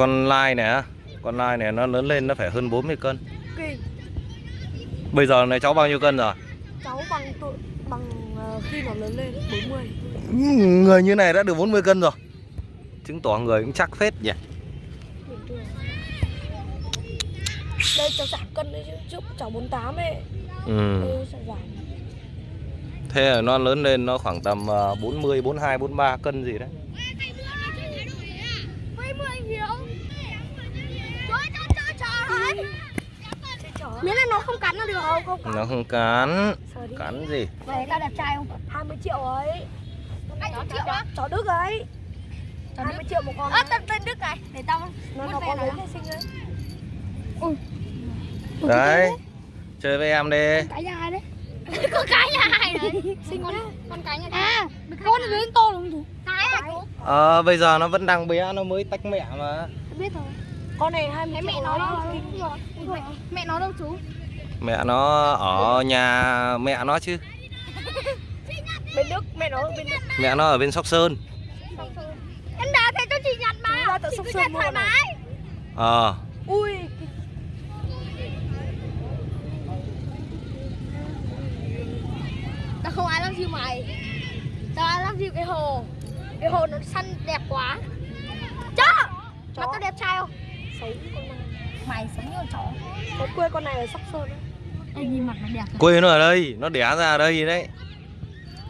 Con lai này Con lai này nó lớn lên nó phải hơn 40 cân. Kỳ Bây giờ này cháu bao nhiêu cân rồi? Cháu bằng tuổi Bằng ờ, khi nó lớn lên 40 Người như này đã được 40 cân rồi. Chứng tỏ người cũng chắc phết nhỉ? Đây cháu giảm cân đấy chứ Trước cháu 48 ấy. Ừ. Thế là nó lớn lên nó khoảng tầm ờ, 40, 42, 43 cân gì đấy Miễn là nó không cắn nó được. Không? Không cắn. Nó không cắn. Cắn gì? Vậy tao đẹp trai không? 20 triệu ấy. 20 triệu á? Chó Đức ấy. Chó 20 triệu một con Ơ tên tên Đức này Để tao Nó muốn nó có nó. lớn xinh ấy. Đấy. Chơi với em đi. Cái nhà ai đấy? Con cái nhà hai đấy? Xinh con, con cái nhà À Con lớn to lắm chú? Cái. À chú Ờ bây giờ nó vẫn đang bé nó mới tách mẹ mà. Biết rồi. Con này 20 Thấy triệu mẹ nó đâu ấy. Mẹ, mẹ nó đâu chú? Mẹ nó ở nhà mẹ nó chứ. Bên Đức, mẹ nó ở bên Đức. Mẹ nó ở bên Sóc Sơn. Em đã thấy cho chị nhặt mà. Chị cứ Sơn nhặt thoải mái. Ờ. Ui. Tao không ai love you mày. Tao ai love you cái hồ? Cái hồ nó xanh đẹp quá. Chó! Mà tao đẹp trai không? Xấu con này Mày sống như con chó. Có quê con này ở Sóc Sơn ấy Ê nhìn mặt nó đẹp Quê nó ở đây Nó đẻ ra ở đây đấy.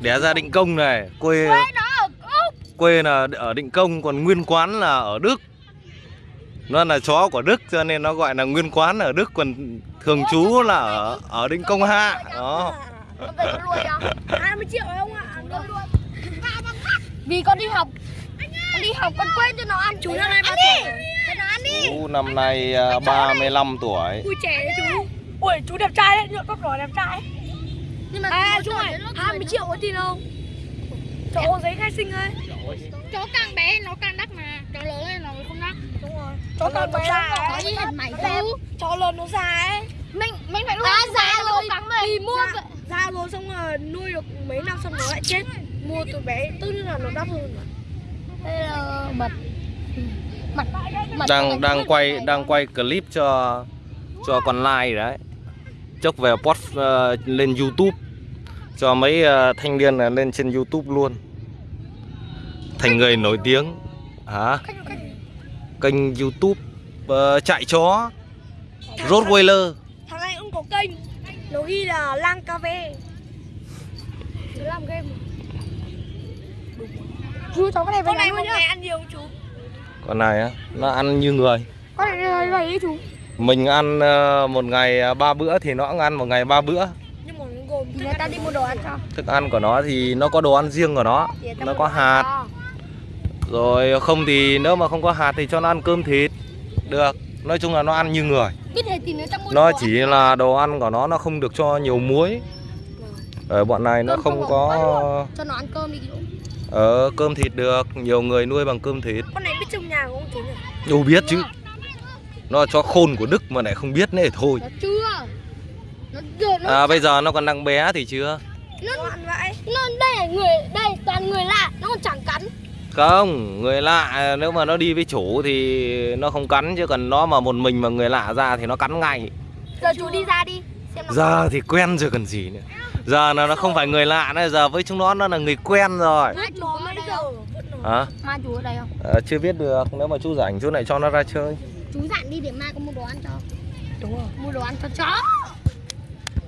Đẻ ra định công này. Quê Quê nó ở Úc quê là ở định công Còn nguyên quán là ở Đức. Nó là chó của Đức cho nên nó gọi là nguyên quán ở Đức Còn thường trú là ở, ở định công hạ Đó. Con về con nuôi cho 20 triệu không ạ? Vì con đi học. Con đi học con quên cho nó ăn. Chú năm nay bao Cho nó Chú năm nay à, 35 tuổi. Ui trẻ đấy chú. Ui chú đẹp trai đấy, nhựa tóc đỏ đẹp trai. Nhưng mà À nó chú ơi, lúc 20 tuổi triệu có tin không? Cháu giấy khai sinh ấy. Chó càng bé nó càng đắt mà. Chó lớn lên nó không đắt. Đúng rồi. Cháu lớn nó già Chó ấy. như hình mày chú Cháu lớn nó già ấy. Mình mình phải nuôi À, già bé nó rồi. cắn mày Thì mua Già, già rồi xong rồi nuôi được mấy năm xong nó lại chết. Mua từ bé tức là nó đắt hơn mà. Đây là mật Đang đang quay đang quay clip cho cho con lai đấy. Chốc về post ờ, lên YouTube. Cho mấy ờ, thanh niên là lên trên YouTube luôn. Thành người nổi tiếng. Hả? Kênh YouTube ờ, chạy chó. Rottweiler. Thằng này cũng có kênh. Nó ghi là Lang KV Chú làm game. Chú cháu cái này Con này một ngày ăn nhiều không chú? Con này á nó ăn như người. Con này này này chú. Mình ăn ờ, một ngày ờ, ba bữa thì nó cũng ăn một ngày ba bữa. Nhưng mà nó gồm Thì người ta đi mua đồ ăn cho. Thức ăn của nó thì nó có đồ ăn riêng của nó. Nó có hạt. Rồi không thì nếu mà không có hạt thì cho nó ăn cơm thịt. Được. Nói chung là nó ăn như người. Biết thế thì người ta mua Nó chỉ là đồ ăn của nó nó không được cho nhiều muối. Ở bọn này nó không có Cho nó ăn cơm đi Ờ cơm thịt được Nhiều người nuôi bằng cơm thịt. Con này biết trồng nhà không chú nhỉ? Đâu biết chứ. Nó cho khôn của Đức mà lại không biết nữa thôi. Nó chưa. Nó chưa nó, À bây giờ nó còn đang bé thì chưa? Nó, Nó đây là người Đây toàn người lạ Nó còn chẳng cắn. Không Người lạ nếu mà nó đi với chủ thì nó không cắn Chứ còn nó mà một mình mà người lạ ra thì nó cắn ngay. Giờ chú đi ra đi Xem nó Giờ thì quen rồi còn gì nữa Giờ là nó không phải người lạ nữa Giờ với chúng nó nó là người quen rồi. Hả? Mai chú ở đây không? Ờ, chưa biết được Nếu mà chú rảnh chú lại cho nó ra chơi. Chú dặn đi để mai có mua đồ ăn cho. Đúng rồi. Mua đồ ăn cho chó.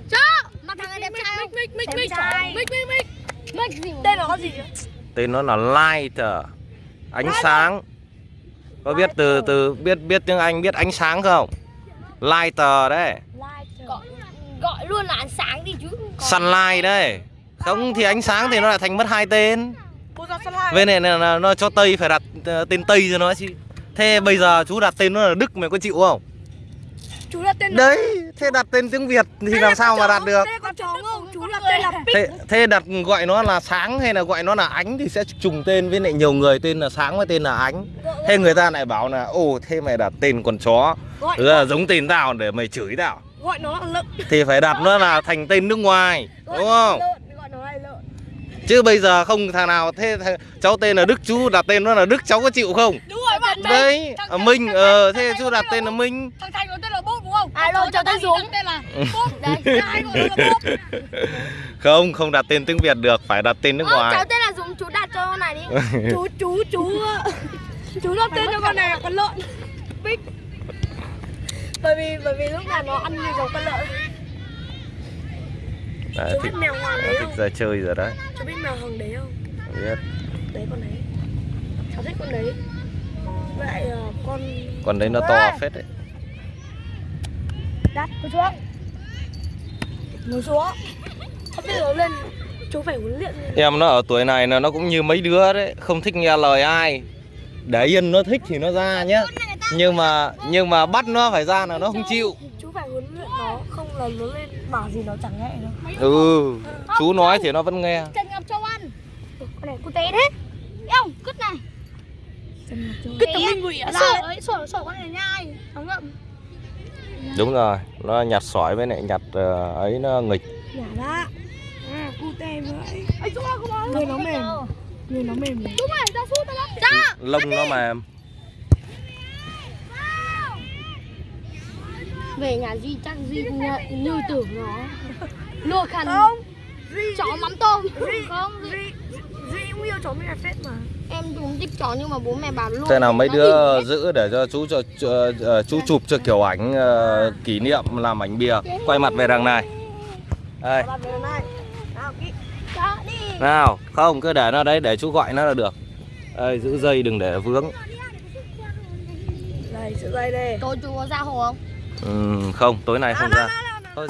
Chó! Mà thằng này đẹp trai không? Mic mic Đẹp mic. trai. mic mic mic. Mic gì? Mà Tên nó có gì? Tên nó là Light Ánh sáng. Có biết từ từ biết biết tiếng Anh biết ánh sáng không? Lighter đấy gọi, luôn là ăn sáng đi chứ Sunlight đấy. Không thì ánh sáng thì nó lại thành mất hai tên. Bên này là, nó cho Tây phải đặt ờ, tên Tây cho nó chứ. Thế bây giờ chú đặt tên nó là Đức mày có chịu không? Chú là tên Đấy, thế đặt tên tiếng Việt thì làm sao mà đặt được? Thế có chó không? Chú là tên là Pic Thế, thế đặt gọi nó là sáng hay là gọi nó là ánh thì sẽ trùng tên với lại nhiều người tên là sáng với tên là ánh. Thế người ta lại bảo là ồ thế mày đặt tên con chó. Gọi, là giống tên tao để mày chửi tao. Gọi nó là lợn Thì phải đặt nó là thành tên nước ngoài, Gọi đúng nó không? lợn, Gọi nó là lợn Chứ bây giờ không thằng nào thế thằng, cháu tên là Đức chú đặt tên nó là Đức cháu có chịu không? Đúng rồi bạn mình. đấy à, minh ờ thế chú đặt tên là minh Thằng Thành có tên là Bốp đúng không? À, rồi, chào tên Dũng. Tên là Bốp đấy. Hai gọi là Bốp. không không đặt tên tiếng việt được phải đặt tên nước Ờ, cháu ngoài tên là Dũng chú đặt cho con này đi. chú chú chú chú đặt tên cho con này là con lợn bích bởi vì bởi vì lúc nào nó ăn như giống con lợn. Đấy, chú biết thích, mèo hoàng đấy thích không? ra chơi rồi đấy chú biết mèo hoàng đấy không? Biết. Đấy con đấy. Cháu thích con đấy. Lại ờ, con còn đấy nó to phết đấy. Đắt ngồi xuống ngồi xuống không biết nó lên. Chú phải huấn luyện. Em nó ở tuổi này là nó cũng như mấy đứa đấy. Không thích nghe lời ai. Để yên nó thích thì nó ra nhá nhưng mà nhưng mà bắt nó phải ra là nó không chịu chú phải huấn luyện nó không là nó lên bảo gì nó chẳng nghe đâu ừ chú nói thì nó vẫn nghe Trần Ngọc Châu ăn. con này cu té đấy Không, cứt này. cứ tấm minh ạ Sổ ấy, sổ sổ con này nhai. Nó ngậm. đúng rồi nó nhặt sỏi với lại nhặt ờ, ấy nó nghịch nhả ra à cu té vậy Ấy chú ơi, không người nó mềm người nó mềm Chú mày ra sút lắm. Cha. lông nó mềm Về nhà Duy chắc Duy như, như tưởng nó. Lùa khăn. không duy Chó mắm tôm. duy Không, duy duy cũng yêu chó mình là phết mà. Em cũng thích chó nhưng mà bố mẹ bảo luôn thế nào mấy đứa giữ để cho chú cho, ờ, chú chụp cho kiểu ảnh ờ, kỷ niệm làm ảnh bìa quay mặt về đằng này. Đây. Nào không cứ để nó đấy để chú gọi nó là được. Đây giữ dây đừng để vướng. Đây sự dây đây tối chú có ra hồ không ừ, không tối nay không ra Thôi.